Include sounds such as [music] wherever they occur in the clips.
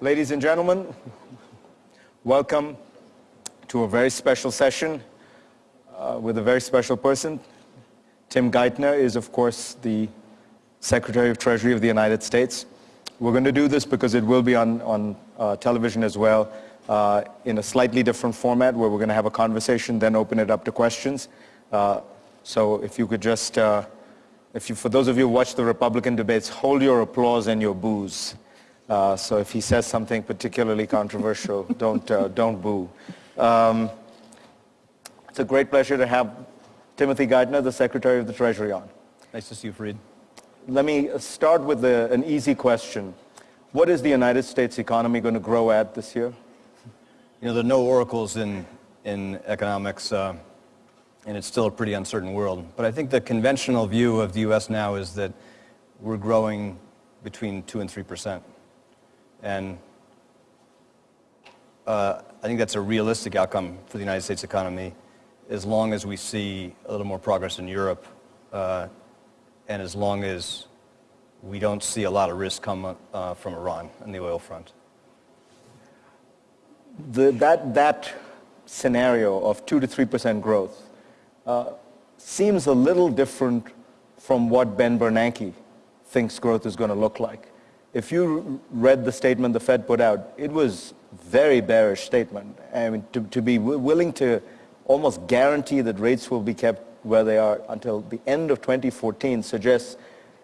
Ladies and gentlemen, welcome to a very special session uh, with a very special person. Tim Geithner is, of course, the Secretary of Treasury of the United States. We're going to do this because it will be on, on uh, television as well uh, in a slightly different format where we're going to have a conversation, then open it up to questions. Uh, so if you could just, uh, if you, for those of you who watch the Republican debates, hold your applause and your boos. Uh, so if he says something particularly controversial, [laughs] don't, uh, don't boo. Um, it's a great pleasure to have Timothy Geithner, the Secretary of the Treasury, on. Nice to see you, Fareed. Let me start with the, an easy question. What is the United States economy going to grow at this year? You know, there are no oracles in, in economics, uh, and it's still a pretty uncertain world. But I think the conventional view of the U.S. now is that we're growing between 2 and 3 percent. And uh, I think that's a realistic outcome for the United States economy as long as we see a little more progress in Europe uh, and as long as we don't see a lot of risk come uh, from Iran on the oil front. The, that, that scenario of 2 to 3% growth uh, seems a little different from what Ben Bernanke thinks growth is going to look like if you read the statement the Fed put out, it was very bearish statement. I mean, to, to be willing to almost guarantee that rates will be kept where they are until the end of 2014 suggests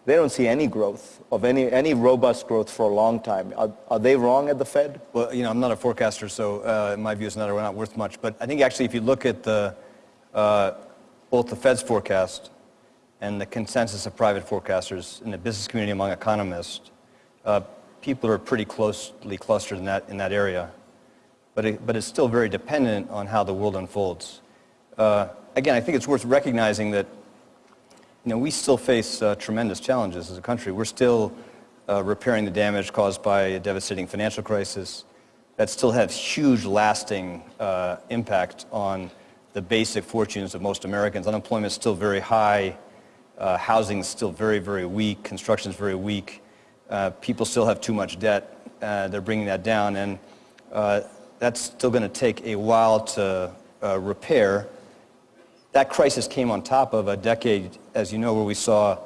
they don't see any growth of any, any robust growth for a long time. Are, are they wrong at the Fed? Well, you know, I'm not a forecaster, so uh, my view is not, not worth much. But I think actually if you look at the, uh, both the Fed's forecast and the consensus of private forecasters in the business community among economists, uh, people are pretty closely clustered in that, in that area. But, it, but it's still very dependent on how the world unfolds. Uh, again, I think it's worth recognizing that you know, we still face uh, tremendous challenges as a country. We're still uh, repairing the damage caused by a devastating financial crisis that still has huge lasting uh, impact on the basic fortunes of most Americans. Unemployment is still very high. Uh, housing is still very, very weak. Construction is very weak. Uh, people still have too much debt. Uh, they're bringing that down, and uh, that's still going to take a while to uh, repair. That crisis came on top of a decade, as you know, where we saw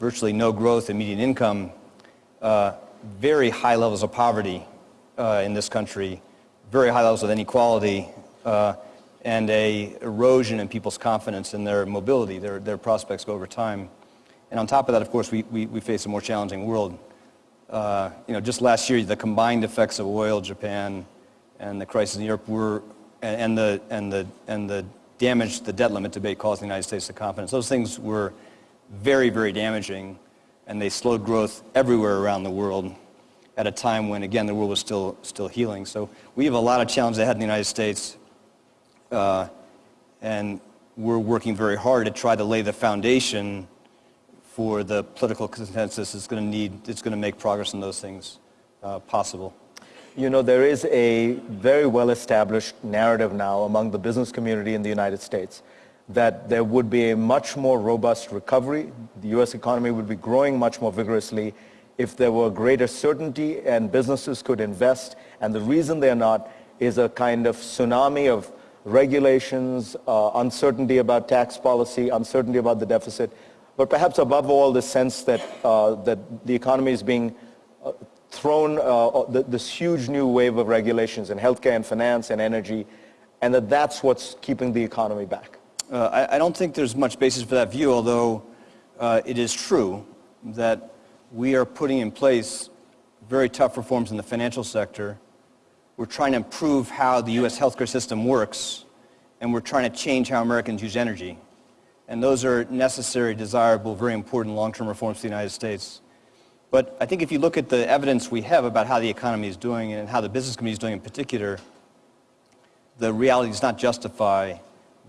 virtually no growth in median income, uh, very high levels of poverty in this country, very high levels of inequality, and a erosion in people's confidence in their mobility, their, their prospects over time. And on top of that, of course, we, we, we face a more challenging world uh, you know, just last year, the combined effects of oil, Japan, and the crisis in Europe were, and, and the, and, the, and the damage the debt limit debate caused the United States to confidence. Those things were very, very damaging, and they slowed growth everywhere around the world at a time when, again, the world was still, still healing. So we have a lot of challenges ahead in the United States, uh, and we're working very hard to try to lay the foundation for the political consensus is going to need, it's going to make progress in those things uh, possible. You know, there is a very well-established narrative now among the business community in the United States that there would be a much more robust recovery. The U.S. economy would be growing much more vigorously if there were greater certainty and businesses could invest. And the reason they're not is a kind of tsunami of regulations, uh, uncertainty about tax policy, uncertainty about the deficit but perhaps above all the sense that, uh, that the economy is being uh, thrown, uh, uh this huge new wave of regulations in healthcare and finance and energy, and that that's what's keeping the economy back. Uh, I, I, don't think there's much basis for that view, although it is true that we are putting in place very tough reforms in the financial sector. We're trying to improve how the U.S. healthcare system works, and we're trying to change how Americans use energy. And those are necessary, desirable, very important long-term reforms for the United States. But I think if you look at the evidence we have about how the economy is doing and how the business community is doing in particular, the reality does not justify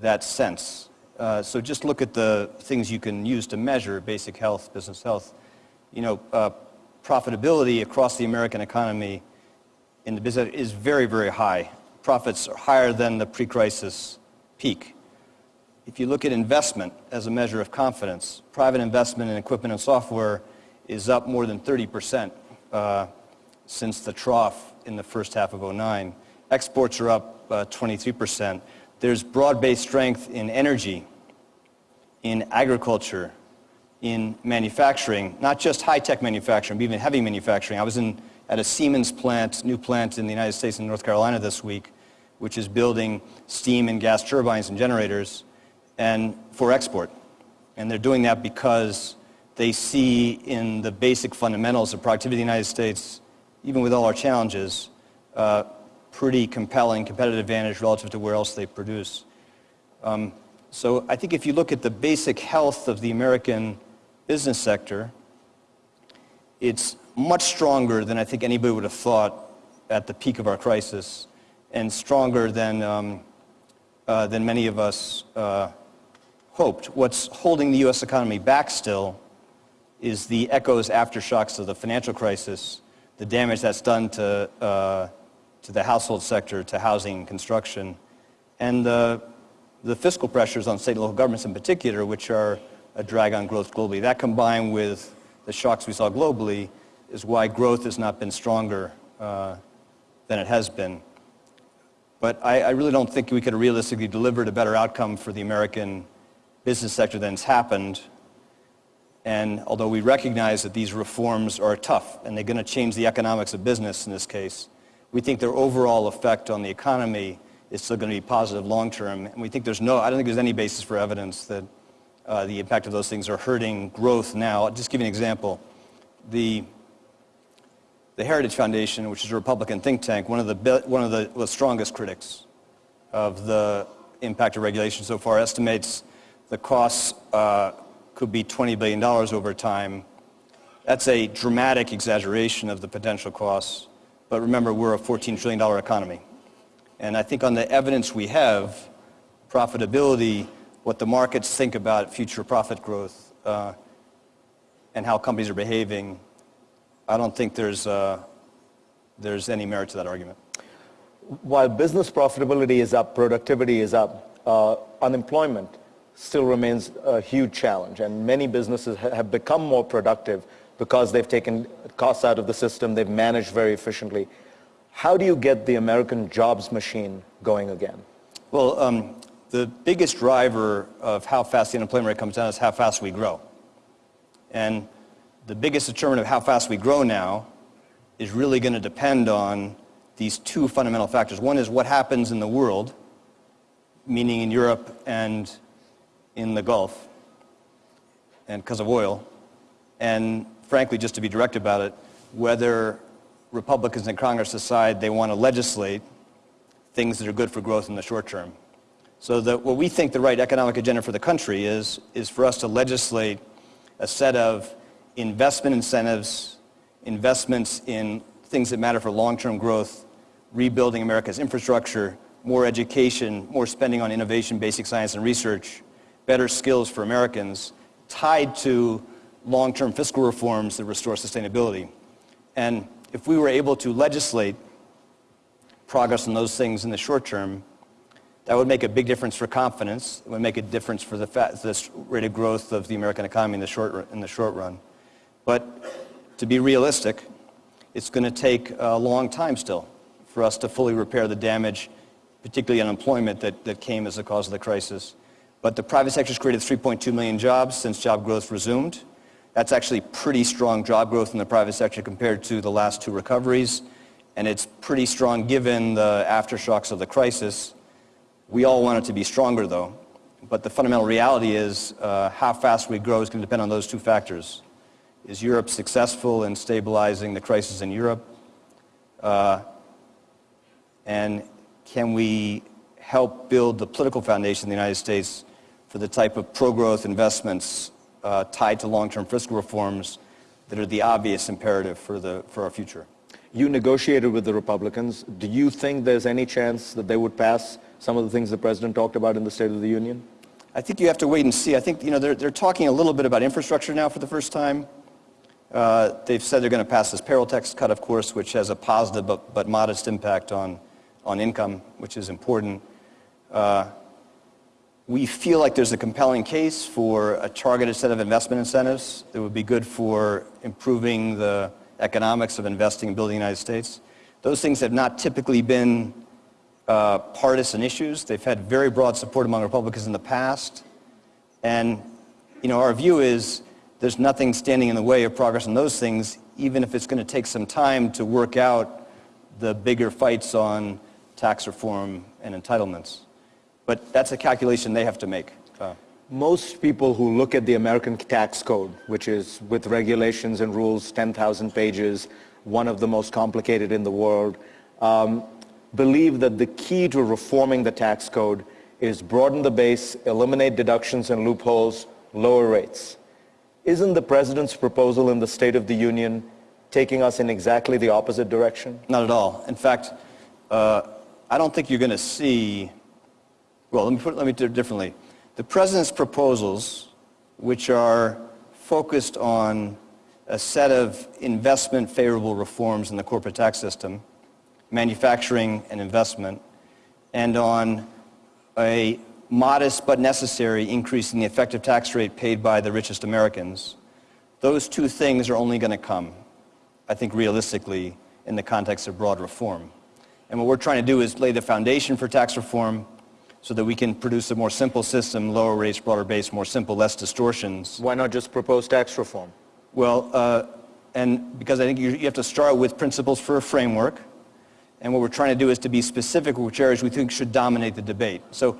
that sense. Uh, so just look at the things you can use to measure basic health, business health. You know, uh, profitability across the American economy in the business is very, very high. Profits are higher than the pre-crisis peak. If you look at investment as a measure of confidence, private investment in equipment and software is up more than 30% uh, since the trough in the first half of 09. Exports are up uh, 23%. There's broad-based strength in energy, in agriculture, in manufacturing, not just high-tech manufacturing, but even heavy manufacturing. I was in, at a Siemens plant, new plant in the United States in North Carolina this week, which is building steam and gas turbines and generators and for export. And they're doing that because they see in the basic fundamentals of productivity in the United States, even with all our challenges, uh, pretty compelling competitive advantage relative to where else they produce. Um, so I think if you look at the basic health of the American business sector, it's much stronger than I think anybody would have thought at the peak of our crisis, and stronger than, um, uh, than many of us uh, hoped. What's holding the U.S. economy back still is the echoes, aftershocks of the financial crisis, the damage that's done to, uh, to the household sector, to housing and construction, and the, the fiscal pressures on state and local governments in particular, which are a drag on growth globally. That combined with the shocks we saw globally is why growth has not been stronger uh, than it has been. But I, I, really don't think we could have realistically delivered a better outcome for the American business sector than has happened. And although we recognize that these reforms are tough and they're going to change the economics of business in this case, we think their overall effect on the economy is still going to be positive long term. And we think there's no, I don't think there's any basis for evidence that uh, the impact of those things are hurting growth now. I'll just give you an example. The, the Heritage Foundation, which is a Republican think tank, one of the, one of the, the strongest critics of the impact of regulation so far, estimates the costs uh, could be $20 billion over time. That's a dramatic exaggeration of the potential costs. But remember, we're a $14 trillion economy. And I think on the evidence we have, profitability what the markets think about future profit growth uh, and how companies are behaving, I don't think there's, uh, there's any merit to that argument. While business profitability is up, productivity is up, uh, unemployment still remains a huge challenge. And many businesses have become more productive because they've taken costs out of the system, they've managed very efficiently. How do you get the American jobs machine going again? Well, um, the biggest driver of how fast the unemployment rate comes down is how fast we grow. And the biggest determinant of how fast we grow now is really going to depend on these two fundamental factors. One is what happens in the world, meaning in Europe and in the Gulf, and because of oil. And frankly, just to be direct about it, whether Republicans in Congress decide they want to legislate things that are good for growth in the short term. So that what we think the right economic agenda for the country is, is for us to legislate a set of investment incentives, investments in things that matter for long-term growth, rebuilding America's infrastructure, more education, more spending on innovation, basic science and research, better skills for Americans, tied to long-term fiscal reforms that restore sustainability. And if we were able to legislate progress on those things in the short term, that would make a big difference for confidence. It would make a difference for the, the rate of growth of the American economy in the short, in the short run. But to be realistic, it's going to take a long time still for us to fully repair the damage, particularly unemployment, that, that came as a cause of the crisis. But the private sector has created 3.2 million jobs since job growth resumed. That's actually pretty strong job growth in the private sector compared to the last two recoveries. And it's pretty strong given the aftershocks of the crisis. We all want it to be stronger, though. But the fundamental reality is uh, how fast we grow is going to depend on those two factors. Is Europe successful in stabilizing the crisis in Europe? Uh, and can we help build the political foundation in the United States for the type of pro-growth investments uh, tied to long-term fiscal reforms that are the obvious imperative for, the, for our future? You negotiated with the Republicans. Do you think there's any chance that they would pass some of the things the President talked about in the State of the Union? I think you have to wait and see. I think you know, they're, they're talking a little bit about infrastructure now for the first time. Uh, they've said they're going to pass this payroll tax cut, of course, which has a positive but, but modest impact on, on income, which is important. Uh, we feel like there's a compelling case for a targeted set of investment incentives that would be good for improving the economics of investing and building the United States. Those things have not typically been uh, partisan issues. They've had very broad support among Republicans in the past. And, you know, our view is there's nothing standing in the way of progress on those things, even if it's going to take some time to work out the bigger fights on tax reform and entitlements. But that's a calculation they have to make. Uh, most people who look at the American tax code, which is with regulations and rules, 10,000 pages, one of the most complicated in the world, um, believe that the key to reforming the tax code is broaden the base, eliminate deductions and loopholes, lower rates. Isn't the president's proposal in the State of the Union taking us in exactly the opposite direction? Not at all. In fact, uh, I don't think you're going to see, well, let me put it, let me do it differently. The president's proposals, which are focused on a set of investment favorable reforms in the corporate tax system, manufacturing and investment, and on a modest but necessary increase in the effective tax rate paid by the richest Americans, those two things are only going to come, I think realistically, in the context of broad reform. And what we're trying to do is lay the foundation for tax reform so that we can produce a more simple system, lower rates, broader base, more simple, less distortions. Why not just propose tax reform? Well, uh, and because I think you, you have to start with principles for a framework, and what we're trying to do is to be specific which areas we think should dominate the debate. So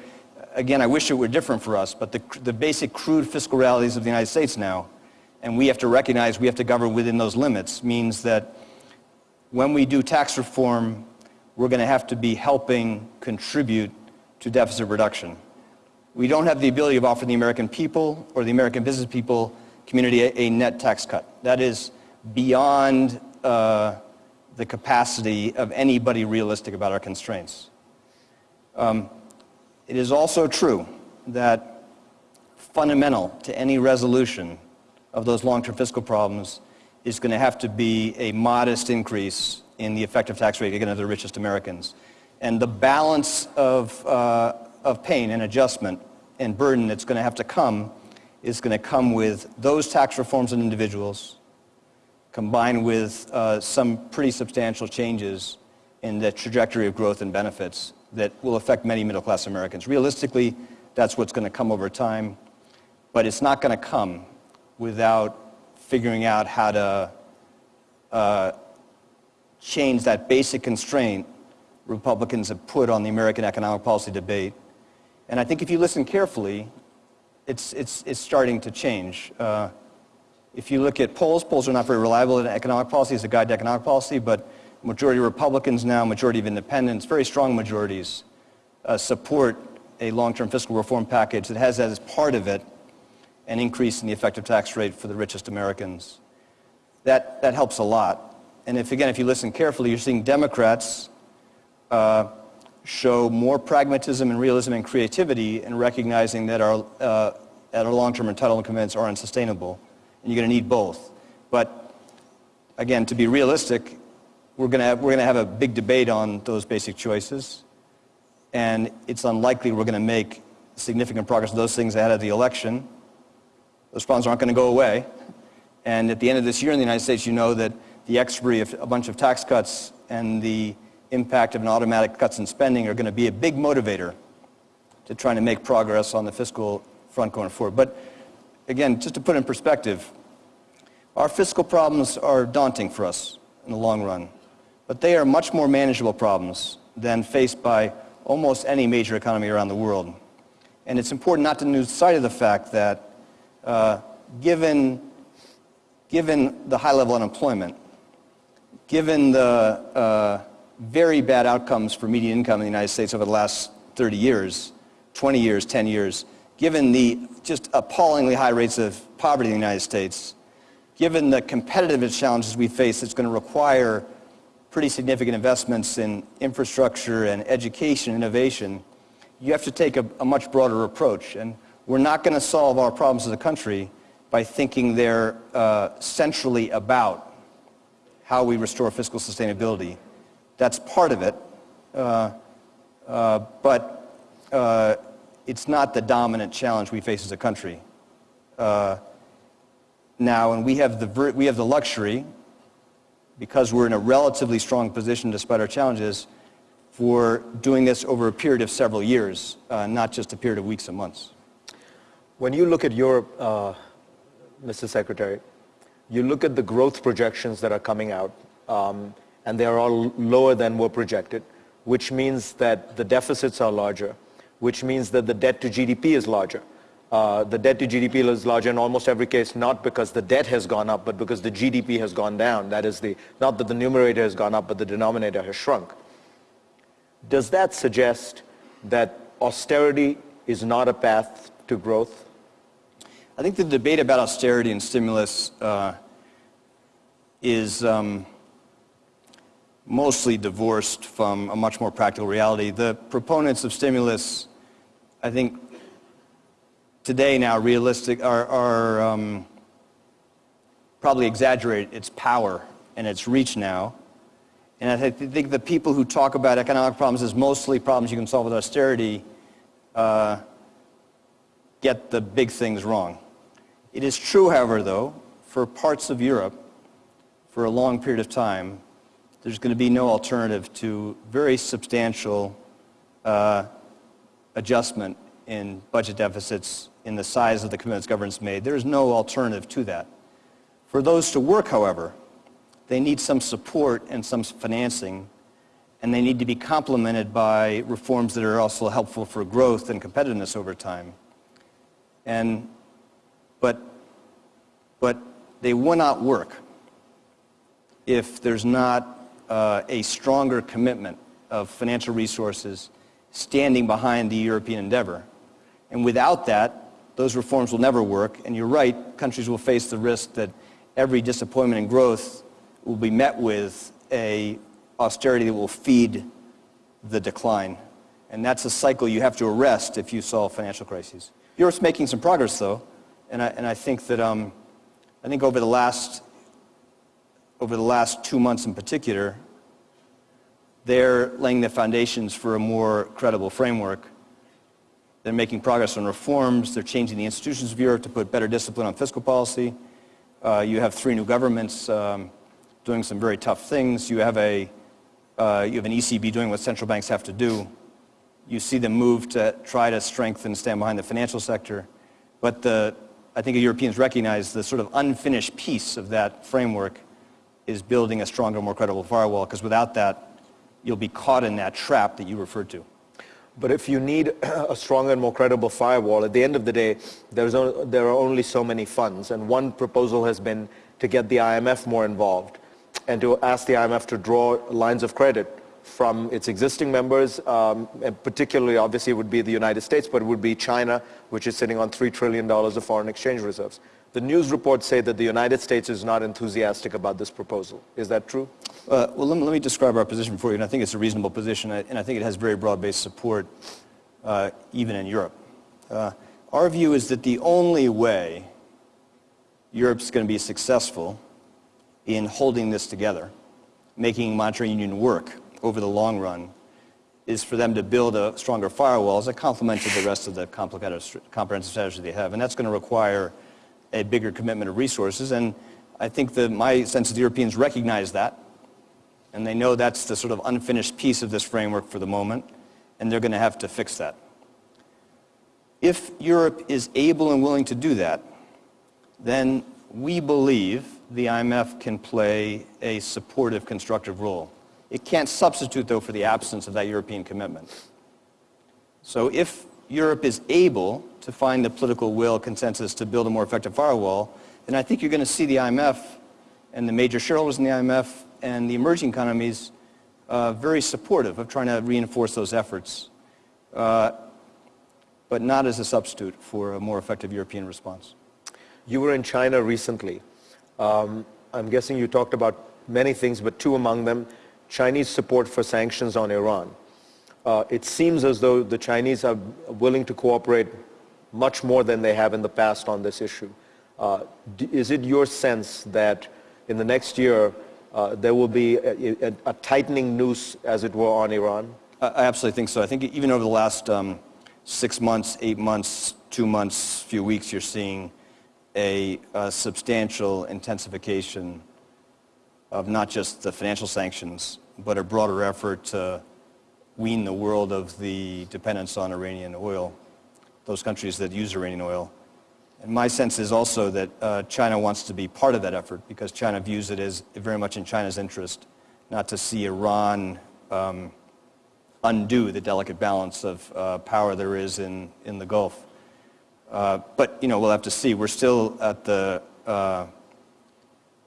again, I wish it were different for us, but the, the basic crude fiscal realities of the United States now, and we have to recognize we have to govern within those limits, means that when we do tax reform, we're going to have to be helping contribute to deficit reduction. We don't have the ability of offering the American people or the American business people community a, a net tax cut. That is beyond uh, the capacity of anybody realistic about our constraints. Um, it is also true that fundamental to any resolution of those long-term fiscal problems is going to have to be a modest increase in the effective tax rate, again, of the richest Americans. And the balance of, uh, of pain and adjustment and burden that's going to have to come is going to come with those tax reforms on individuals combined with uh, some pretty substantial changes in the trajectory of growth and benefits that will affect many middle-class Americans. Realistically, that's what's going to come over time, but it's not going to come without figuring out how to uh, change that basic constraint Republicans have put on the American economic policy debate. And I think if you listen carefully, it's, it's, it's starting to change. Uh, if you look at polls, polls are not very reliable in economic policy as a guide to economic policy, but majority of Republicans now, majority of independents, very strong majorities, uh, support a long-term fiscal reform package that has as part of it an increase in the effective tax rate for the richest Americans. That, that helps a lot. And if, again, if you listen carefully, you're seeing Democrats uh, show more pragmatism and realism and creativity in recognizing that our, uh, our long-term entitlement commitments are unsustainable and you're going to need both. But again, to be realistic, we're going to have, we're going to have a big debate on those basic choices, and it's unlikely we're going to make significant progress on those things ahead of the election. Those problems aren't going to go away. And at the end of this year in the United States, you know that the expiry of a bunch of tax cuts and the impact of an automatic cuts in spending are going to be a big motivator to trying to make progress on the fiscal front going forward. But again, just to put in perspective, our fiscal problems are daunting for us in the long run, but they are much more manageable problems than faced by almost any major economy around the world. And it's important not to lose sight of the fact that uh, given, given the high level unemployment, given the uh, very bad outcomes for median income in the United States over the last 30 years, 20 years, 10 years, given the just appallingly high rates of poverty in the United States, given the competitive challenges we face, it's going to require pretty significant investments in infrastructure and education, innovation, you have to take a, a much broader approach. And we're not going to solve our problems as a country by thinking they're uh, centrally about how we restore fiscal sustainability. That's part of it. Uh, uh, but uh, it's not the dominant challenge we face as a country uh, now, and we have the we have the luxury because we're in a relatively strong position despite our challenges, for doing this over a period of several years, uh, not just a period of weeks and months. When you look at Europe, uh, Mr. Secretary, you look at the growth projections that are coming out, um, and they are all lower than were projected, which means that the deficits are larger, which means that the debt to GDP is larger. Uh, the debt to GDP is larger in almost every case, not because the debt has gone up, but because the GDP has gone down. That is the, not that the numerator has gone up, but the denominator has shrunk. Does that suggest that austerity is not a path to growth? I think the debate about austerity and stimulus uh, is um, mostly divorced from a much more practical reality. The proponents of stimulus, I think, today now realistic are, are um, probably exaggerate its power and its reach now. And I think the people who talk about economic problems as mostly problems you can solve with austerity uh, get the big things wrong. It is true, however, though, for parts of Europe, for a long period of time, there's going to be no alternative to very substantial uh, adjustment in budget deficits in the size of the commitments governments made. There is no alternative to that. For those to work, however, they need some support and some financing, and they need to be complemented by reforms that are also helpful for growth and competitiveness over time. And, but, but they will not work if there's not uh, a stronger commitment of financial resources standing behind the European endeavor. And without that, those reforms will never work. And you're right, countries will face the risk that every disappointment in growth will be met with a austerity that will feed the decline. And that's a cycle you have to arrest if you solve financial crises. Europe's making some progress, though, and I, and I think that um, I think over the last over the last two months in particular, they're laying the foundations for a more credible framework they're making progress on reforms. They're changing the institutions of Europe to put better discipline on fiscal policy. Uh, you have three new governments um, doing some very tough things. You have, a, uh, you have an ECB doing what central banks have to do. You see them move to try to strengthen and stand behind the financial sector. But the, I think Europeans recognize the sort of unfinished piece of that framework is building a stronger, more credible firewall, because without that, you'll be caught in that trap that you referred to. But if you need [clears throat] a stronger and more credible firewall, at the end of the day, there's there are only so many funds. And one proposal has been to get the IMF more involved and to ask the IMF to draw lines of credit from its existing members, um, and particularly obviously it would be the United States, but it would be China, which is sitting on $3 trillion of foreign exchange reserves. The news reports say that the United States is not enthusiastic about this proposal. Is that true? Uh, well, let me, let me, describe our position for you, and I think it's a reasonable position, and I think it has very broad-based support, uh, even in Europe. Uh, our view is that the only way Europe's going to be successful in holding this together, making monetary union work over the long run, is for them to build a stronger firewall as a complement to the rest of the complicated, comprehensive strategy they have. And that's going to require a bigger commitment of resources. And I think that my sense is the Europeans recognize that. And they know that's the sort of unfinished piece of this framework for the moment. And they're going to have to fix that. If Europe is able and willing to do that, then we believe the IMF can play a supportive, constructive role. It can't substitute, though, for the absence of that European commitment. So if Europe is able to find the political will, consensus to build a more effective firewall, then I think you're going to see the IMF and the major shareholders in the IMF and the emerging economies uh, very supportive of trying to reinforce those efforts, uh, but not as a substitute for a more effective European response. You were in China recently. Um, I'm guessing you talked about many things, but two among them, Chinese support for sanctions on Iran uh, it seems as though the Chinese are willing to cooperate much more than they have in the past on this issue. Uh, is it your sense that in the next year uh, there will be a, a, a, tightening noose, as it were, on Iran? I absolutely think so. I think even over the last um, six months, eight months, two months, few weeks, you're seeing a, a substantial intensification of not just the financial sanctions, but a broader effort to wean the world of the dependence on Iranian oil, those countries that use Iranian oil. And my sense is also that uh, China wants to be part of that effort because China views it as very much in China's interest not to see Iran um, undo the delicate balance of uh, power there is in, in the Gulf. Uh, but, you know, we'll have to see. We're still at the, uh,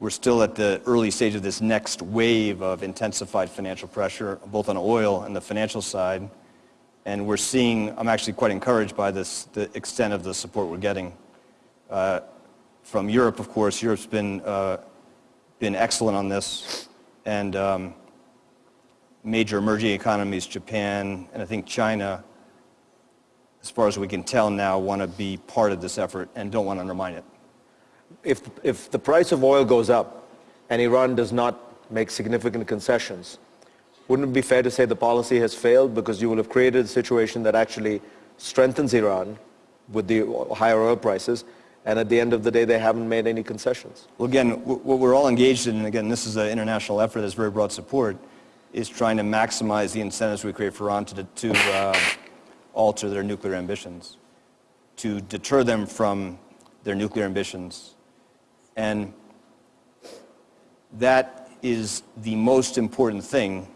we're still at the early stage of this next wave of intensified financial pressure, both on oil and the financial side. And we're seeing, I'm actually quite encouraged by this, the extent of the support we're getting. Uh, from Europe, of course, Europe's been, uh, been excellent on this. And um, major emerging economies, Japan and I think China, as far as we can tell now, want to be part of this effort and don't want to undermine it. If, if the price of oil goes up and Iran does not make significant concessions, wouldn't it be fair to say the policy has failed because you will have created a situation that actually strengthens Iran with the higher oil prices and at the end of the day they haven't made any concessions? Well, again, what we're all engaged in, and again, this is an international effort that has very broad support, is trying to maximize the incentives we create for Iran to, to uh, alter their nuclear ambitions, to deter them from their nuclear ambitions. And that is the most important thing,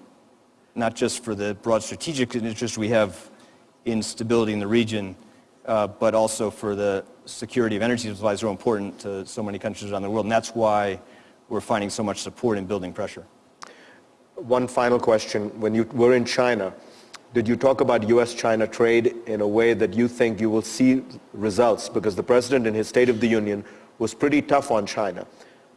not just for the broad strategic interest we have in stability in the region, uh, but also for the security of energy supplies so important to so many countries around the world. And that's why we're finding so much support in building pressure. One final question. When you were in China, did you talk about U.S.-China trade in a way that you think you will see results? Because the president in his State of the Union was pretty tough on China.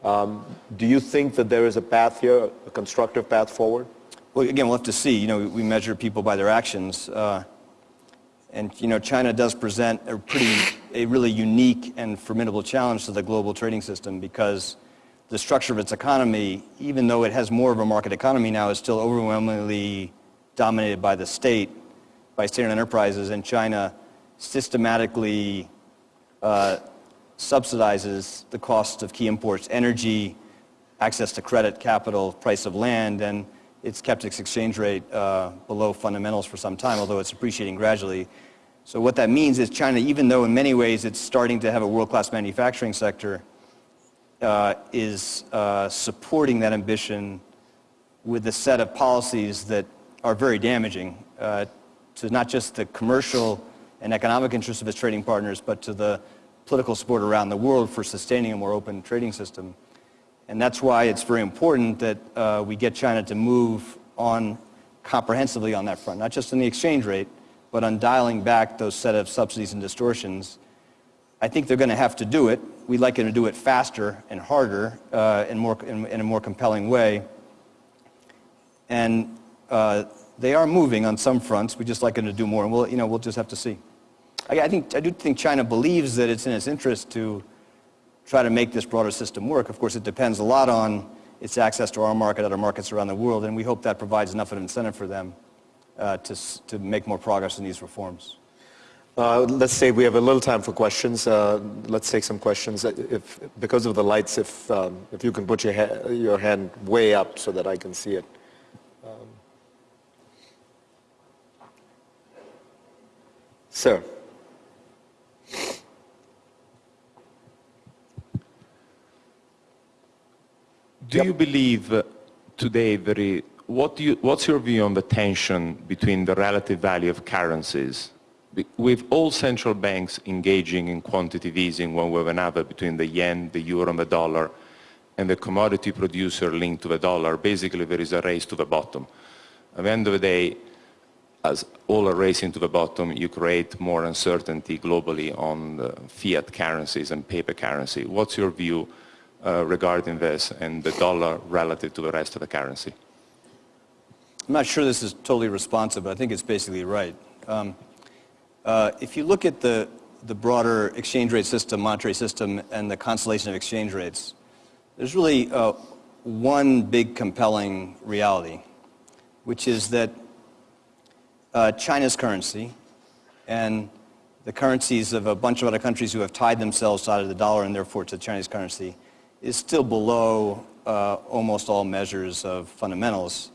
Um, do you think that there is a path here, a constructive path forward? Well, again, we'll have to see. You know, we measure people by their actions. Uh, and, you know, China does present a pretty, a really unique and formidable challenge to the global trading system because the structure of its economy, even though it has more of a market economy now, is still overwhelmingly dominated by the state, by state-owned enterprises, and China systematically uh, subsidizes the cost of key imports, energy, access to credit, capital, price of land, and it's kept its exchange rate uh, below fundamentals for some time, although it's appreciating gradually. So what that means is China, even though in many ways it's starting to have a world-class manufacturing sector, uh, is uh, supporting that ambition with a set of policies that are very damaging uh, to not just the commercial and economic interests of its trading partners, but to the political support around the world for sustaining a more open trading system. And that's why it's very important that uh, we get China to move on comprehensively on that front, not just in the exchange rate, but on dialing back those set of subsidies and distortions I think they're going to have to do it. We'd like them to do it faster and harder uh, and more, in, in, a more compelling way. And uh, they are moving on some fronts. We'd just like them to do more, and we'll, you know, we'll just have to see. I, I, think, I do think China believes that it's in its interest to try to make this broader system work. Of course, it depends a lot on its access to our market, other markets around the world, and we hope that provides enough of an incentive for them uh, to, to make more progress in these reforms. Uh, let's say we have a little time for questions. Uh, let's take some questions. Uh, if, because of the lights, if, um, if you can put your, ha your hand way up so that I can see it. Um, sir. Do yep. you believe uh, today very, what do you, what's your view on the tension between the relative value of currencies with all central banks engaging in quantitative easing one way or another between the yen, the euro and the dollar, and the commodity producer linked to the dollar, basically there is a race to the bottom. At the end of the day, as all are racing to the bottom, you create more uncertainty globally on fiat currencies and paper currency. What's your view regarding this and the dollar relative to the rest of the currency? I'm not sure this is totally responsive, but I think it's basically right. Um, uh, if you look at the, the broader exchange rate system, monetary system, and the constellation of exchange rates, there's really uh, one big compelling reality, which is that uh, China's currency and the currencies of a bunch of other countries who have tied themselves out of the dollar and therefore to the Chinese currency is still below uh, almost all measures of fundamentals.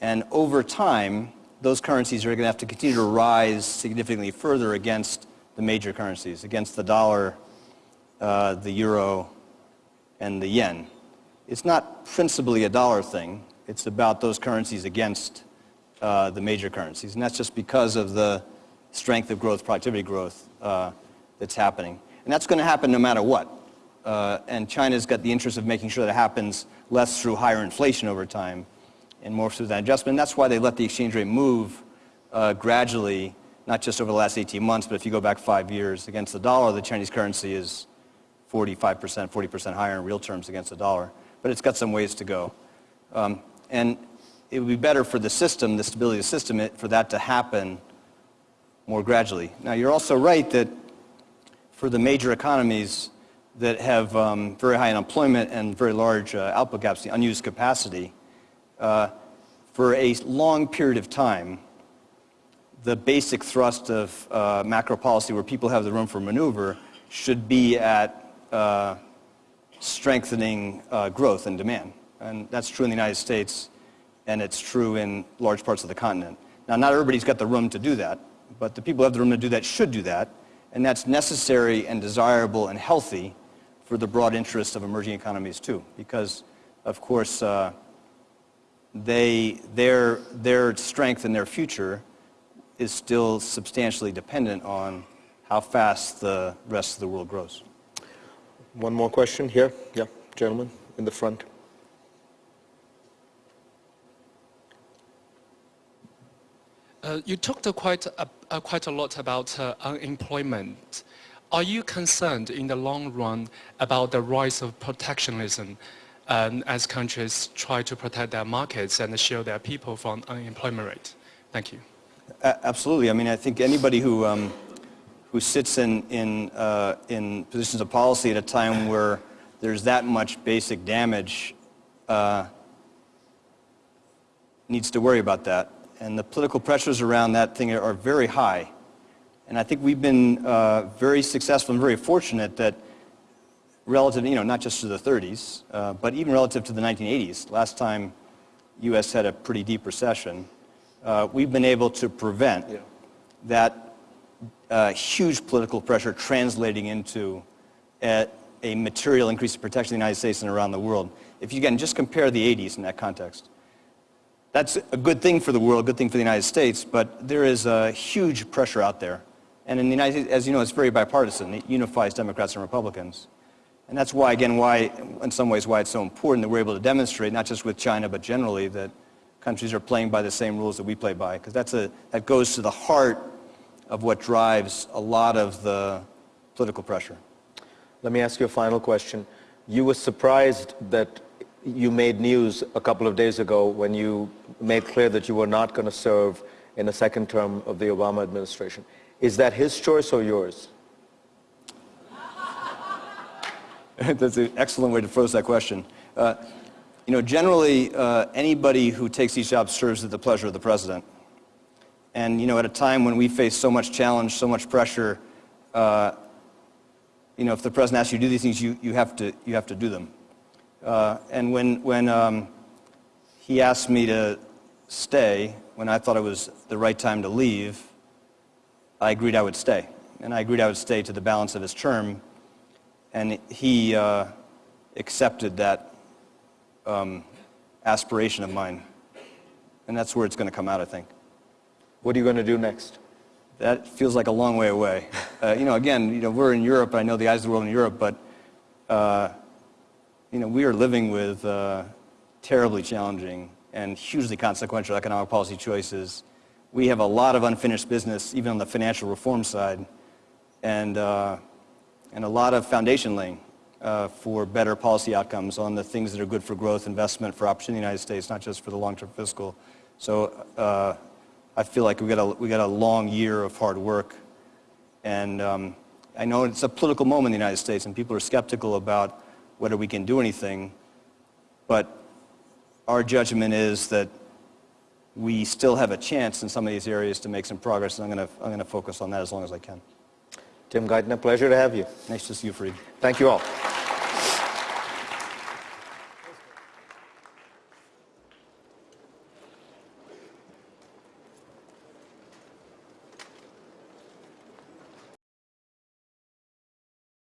And over time, those currencies are going to have to continue to rise significantly further against the major currencies, against the dollar, uh, the euro, and the yen. It's not principally a dollar thing. It's about those currencies against uh, the major currencies. And that's just because of the strength of growth, productivity growth uh, that's happening. And that's going to happen no matter what. Uh, and China's got the interest of making sure that it happens less through higher inflation over time and more through that adjustment. And that's why they let the exchange rate move uh, gradually, not just over the last 18 months, but if you go back five years against the dollar, the Chinese currency is 45%, 40% higher in real terms against the dollar. But it's got some ways to go. Um, and it would be better for the system, the stability of the system, it, for that to happen more gradually. Now, you're also right that for the major economies that have um, very high unemployment and very large uh, output gaps, the unused capacity, uh, for a long period of time, the basic thrust of uh, macro policy where people have the room for maneuver should be at uh, strengthening uh, growth and demand. And that's true in the United States, and it's true in large parts of the continent. Now, not everybody's got the room to do that, but the people who have the room to do that should do that, and that's necessary and desirable and healthy for the broad interests of emerging economies too, because, of course, uh, they, their, their strength and their future is still substantially dependent on how fast the rest of the world grows. One more question here. Yeah, gentlemen in the front. Uh, you talked quite a, uh, quite a lot about uh, unemployment. Are you concerned in the long run about the rise of protectionism um, as countries try to protect their markets and shield their people from unemployment rate? Thank you. absolutely. I mean, I think anybody who, um, who sits in, in, uh, in positions of policy at a time where there's that much basic damage uh, needs to worry about that. And the political pressures around that thing are very high. And I think we've been uh, very successful and very fortunate that relative, you know, not just to the 30s, uh, but even relative to the 1980s, last time U.S. had a pretty deep recession, uh, we've been able to prevent yeah. that uh, huge political pressure translating into a, a material increase in protection in the United States and around the world. If you, again, just compare the 80s in that context. That's a good thing for the world, a good thing for the United States, but there is a huge pressure out there. And in the United States, as you know, it's very bipartisan. It unifies Democrats and Republicans. And that's why, again, why, in some ways, why it's so important that we're able to demonstrate, not just with China, but generally, that countries are playing by the same rules that we play by. Because that's a, that goes to the heart of what drives a lot of the political pressure. Let me ask you a final question. You were surprised that you made news a couple of days ago when you made clear that you were not going to serve in a second term of the Obama administration. Is that his choice or yours? [laughs] That's an excellent way to phrase that question. Uh, you know, generally, uh, anybody who takes these jobs serves at the pleasure of the president. And, you know, at a time when we face so much challenge, so much pressure, uh, you know, if the president asks you to do these things, you, you, have, to, you have to do them. Uh, and when, when um, he asked me to stay, when I thought it was the right time to leave, I agreed I would stay. And I agreed I would stay to the balance of his term and he uh, accepted that um, aspiration of mine. And that's where it's going to come out, I think. What are you going to do next? That feels like a long way away. [laughs] Uh, you know, again, you know, we're in Europe. I know the eyes of the world in Europe, but uh, you know, we are living with uh, terribly challenging and hugely consequential economic policy choices. We have a lot of unfinished business, even on the financial reform side, and uh, and a lot of foundation laying uh, for better policy outcomes on the things that are good for growth, investment, for opportunity in the United States, not just for the long-term fiscal. So uh, I feel like we got, a, we got a long year of hard work. And um, I know it's a political moment in the United States, and people are skeptical about whether we can do anything. But our judgment is that we still have a chance in some of these areas to make some progress, and I'm going to I'm going to focus on that as long as I can. Tim Geithner, pleasure to have you. Nice to see you, Fareed. Thank you all.